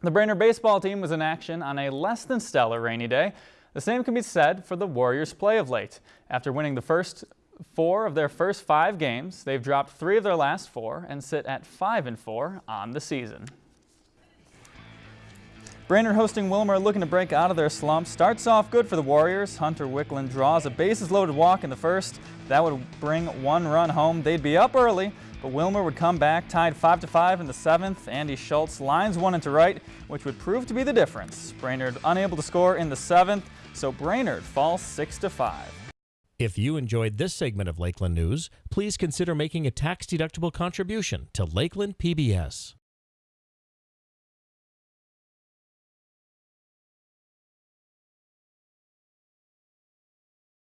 The Brainerd baseball team was in action on a less than stellar rainy day. The same can be said for the Warriors' play of late. After winning the first four of their first five games, they've dropped three of their last four and sit at 5 and 4 on the season. Brainerd hosting Willmar looking to break out of their slump. Starts off good for the Warriors. Hunter Wickland draws a bases loaded walk in the first. That would bring one run home. They'd be up early, but Willmar would come back, tied 5 to 5 in the seventh. Andy Schultz lines one into right, which would prove to be the difference. Brainerd unable to score in the seventh, so Brainerd falls 6 to 5. If you enjoyed this segment of Lakeland News, please consider making a tax-deductible contribution to Lakeland PBS.